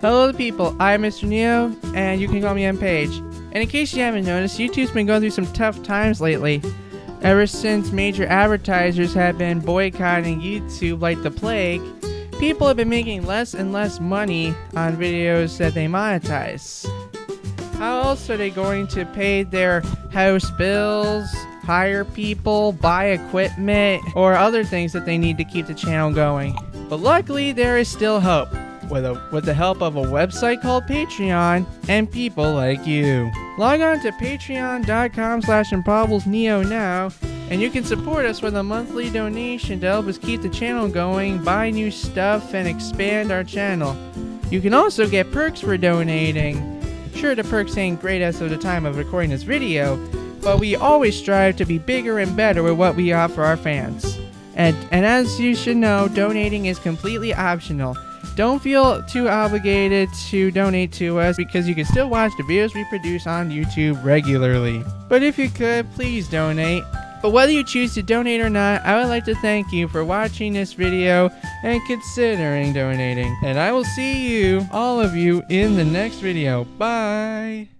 Hello people, I'm Mr. Neo, and you can call me M Page. And in case you haven't noticed, YouTube's been going through some tough times lately. Ever since major advertisers have been boycotting YouTube like the plague, people have been making less and less money on videos that they monetize. How else are they going to pay their house bills, hire people, buy equipment, or other things that they need to keep the channel going? But luckily, there is still hope with, a, with the help of a website called Patreon and people like you. Log on to patreon.com slash neo now and you can support us with a monthly donation to help us keep the channel going, buy new stuff, and expand our channel. You can also get perks for donating. Sure, the perks ain't great as of the time of recording this video, but we always strive to be bigger and better with what we offer our fans. And, and as you should know, donating is completely optional. Don't feel too obligated to donate to us because you can still watch the videos we produce on YouTube regularly. But if you could, please donate. But whether you choose to donate or not, I would like to thank you for watching this video and considering donating. And I will see you, all of you, in the next video. Bye!